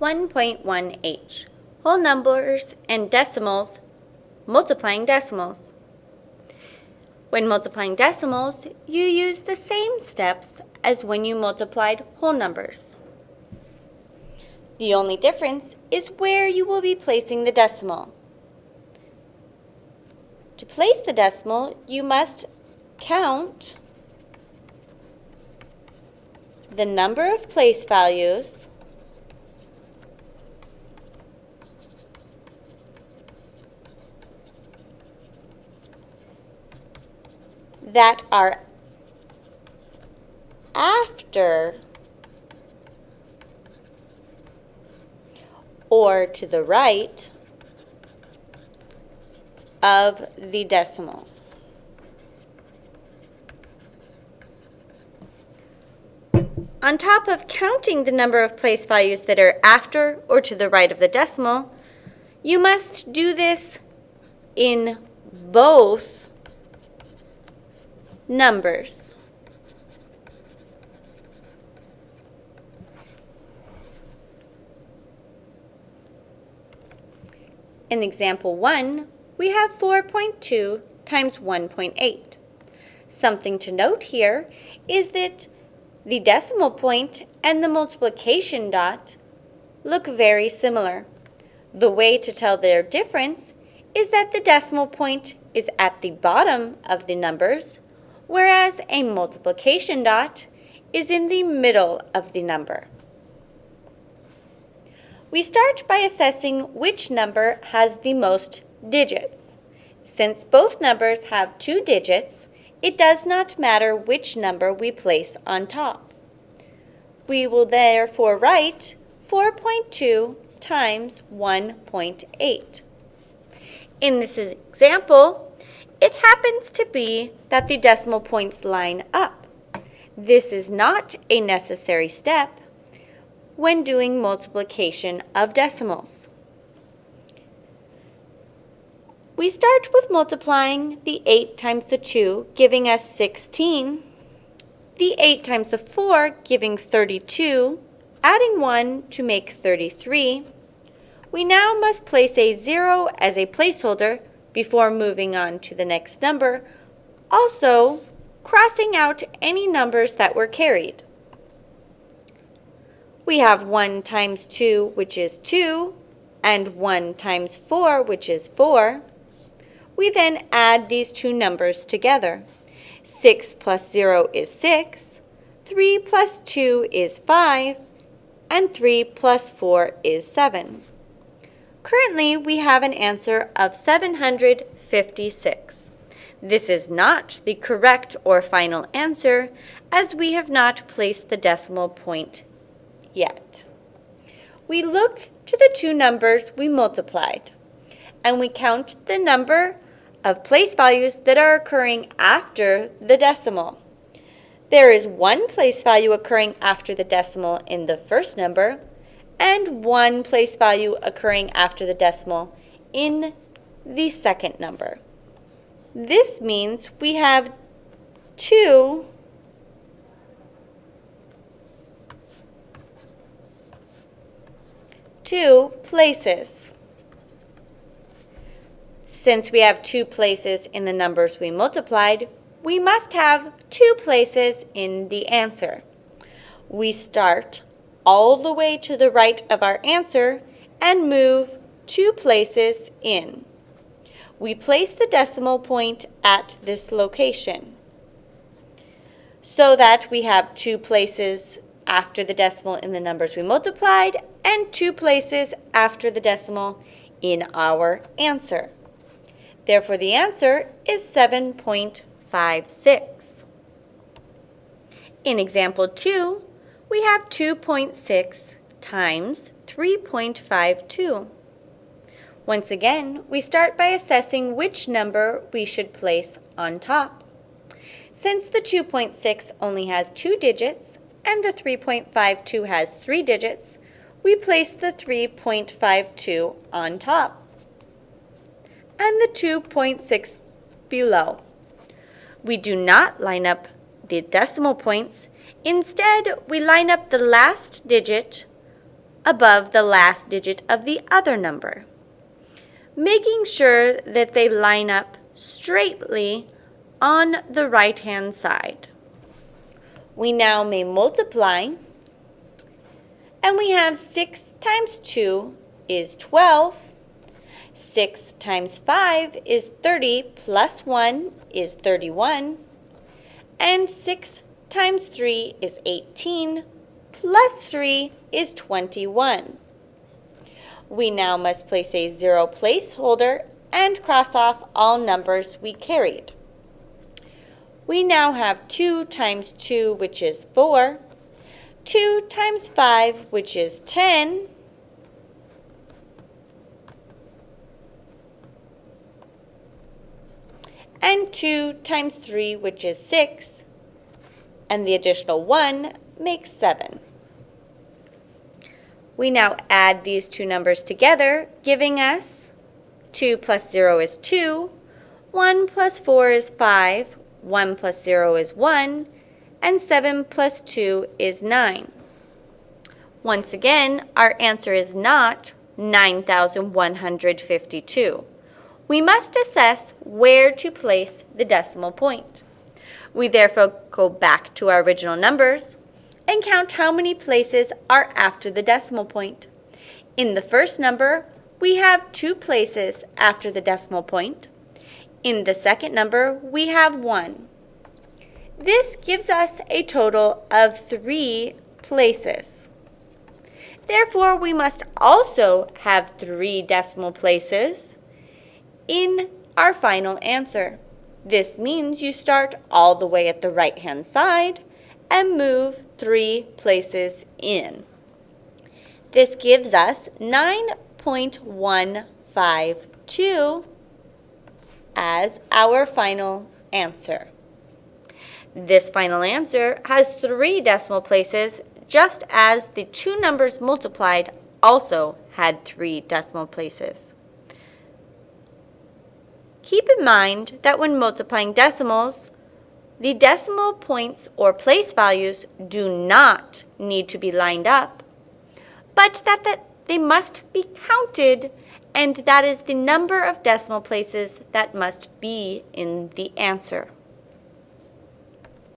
1.1h, whole numbers and decimals multiplying decimals. When multiplying decimals, you use the same steps as when you multiplied whole numbers. The only difference is where you will be placing the decimal. To place the decimal, you must count the number of place values that are after or to the right of the decimal. On top of counting the number of place values that are after or to the right of the decimal, you must do this in both numbers. In example 1, we have 4.2 times 1.8. Something to note here is that the decimal point and the multiplication dot look very similar. The way to tell their difference is that the decimal point is at the bottom of the numbers, whereas a multiplication dot is in the middle of the number. We start by assessing which number has the most digits. Since both numbers have two digits, it does not matter which number we place on top. We will therefore write 4.2 times 1.8. In this example, it happens to be that the decimal points line up. This is not a necessary step, when doing multiplication of decimals. We start with multiplying the 8 times the 2, giving us 16, the 8 times the 4, giving 32, adding 1 to make 33. We now must place a 0 as a placeholder before moving on to the next number, also crossing out any numbers that were carried. We have 1 times 2, which is 2, and 1 times 4, which is 4. We then add these two numbers together. 6 plus 0 is 6, 3 plus 2 is 5, and 3 plus 4 is 7. Currently, we have an answer of 756. This is not the correct or final answer, as we have not placed the decimal point yet. We look to the two numbers we multiplied, and we count the number of place values that are occurring after the decimal. There is one place value occurring after the decimal in the first number, and one place value occurring after the decimal in the second number. This means we have two two places. Since we have two places in the numbers we multiplied, we must have two places in the answer. We start all the way to the right of our answer and move two places in. We place the decimal point at this location so that we have two places after the decimal in the numbers we multiplied and two places after the decimal in our answer. Therefore, the answer is 7.56. In example 2, we have 2.6 times 3.52. Once again, we start by assessing which number we should place on top. Since the 2.6 only has two digits and the 3.52 has three digits, we place the 3.52 on top and the 2.6 below. We do not line up the decimal points. Instead, we line up the last digit above the last digit of the other number, making sure that they line up straightly on the right-hand side. We now may multiply, and we have 6 times 2 is 12. 6 times 5 is 30, plus 1 is 31. And 6 times 3 is 18, plus 3 is 21. We now must place a zero placeholder and cross off all numbers we carried. We now have 2 times 2, which is 4, 2 times 5, which is 10, and 2 times 3, which is 6, and the additional 1 makes 7. We now add these two numbers together, giving us 2 plus 0 is 2, 1 plus 4 is 5, 1 plus 0 is 1, and 7 plus 2 is 9. Once again, our answer is not 9,152 we must assess where to place the decimal point. We therefore go back to our original numbers and count how many places are after the decimal point. In the first number, we have two places after the decimal point. In the second number, we have one. This gives us a total of three places. Therefore, we must also have three decimal places in our final answer. This means you start all the way at the right-hand side and move three places in. This gives us 9.152 as our final answer. This final answer has three decimal places, just as the two numbers multiplied also had three decimal places. Keep in mind that when multiplying decimals, the decimal points or place values do not need to be lined up, but that, that they must be counted and that is the number of decimal places that must be in the answer.